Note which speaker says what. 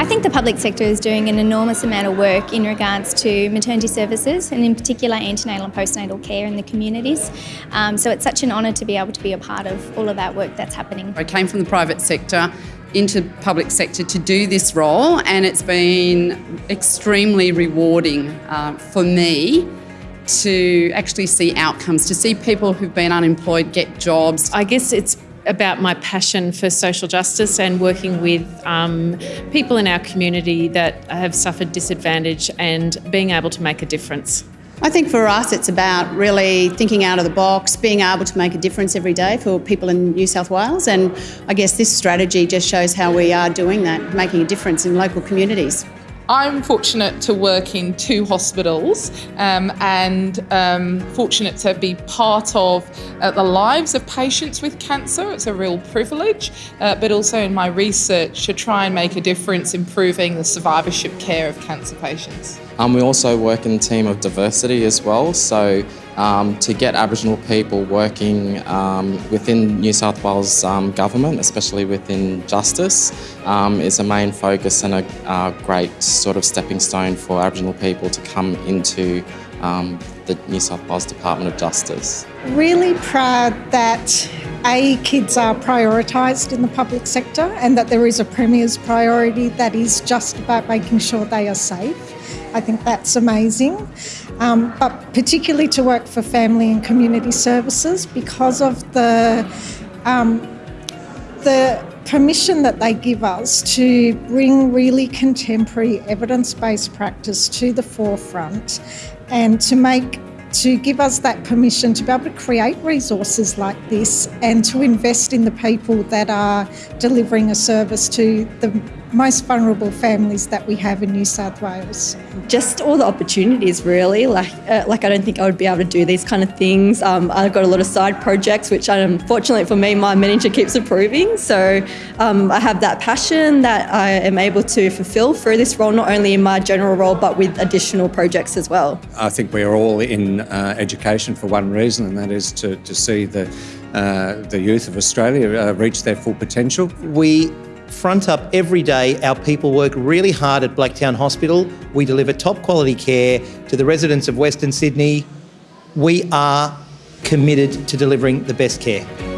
Speaker 1: I think the public sector is doing an enormous amount of work in regards to maternity services and in particular antenatal and postnatal care in the communities. Um, so it's such an honour to be able to be a part of all of that work that's happening.
Speaker 2: I came from the private sector into public sector to do this role and it's been extremely rewarding uh, for me to actually see outcomes, to see people who've been unemployed get jobs.
Speaker 3: I guess it's about my passion for social justice and working with um, people in our community that have suffered disadvantage and being able to make a difference.
Speaker 4: I think for us it's about really thinking out of the box, being able to make a difference every day for people in New South Wales and I guess this strategy just shows how we are doing that, making a difference in local communities.
Speaker 5: I'm fortunate to work in two hospitals um, and um, fortunate to be part of uh, the lives of patients with cancer. It's a real privilege, uh, but also in my research to try and make a difference improving the survivorship care of cancer patients.
Speaker 6: Um, we also work in a team of diversity as well, so um, to get Aboriginal people working um, within New South Wales um, government, especially within justice, um, is a main focus and a, a, great sort of stepping stone for Aboriginal people to come into um, the New South Wales Department of Justice.
Speaker 7: Really proud that A, kids are prioritised in the public sector and that there is a Premier's priority that is just about making sure they are safe. I think that's amazing. Um, but particularly to work for family and community services because of the um, the permission that they give us to bring really contemporary evidence-based practice to the forefront and to make to give us that permission to be able to create resources like this and to invest in the people that are delivering a service to the most vulnerable families that we have in New South Wales.
Speaker 8: Just all the opportunities, really. Like, uh, like I don't think I would be able to do these kind of things. Um, I've got a lot of side projects, which unfortunately for me, my manager keeps approving. So um, I have that passion that I am able to fulfil through this role, not only in my general role, but with additional projects as well.
Speaker 9: I think we're all in uh, education for one reason, and that is to, to see the, uh, the youth of Australia uh, reach their full potential.
Speaker 10: We front up every day. Our people work really hard at Blacktown Hospital. We deliver top quality care to the residents of Western Sydney. We are committed to delivering the best care.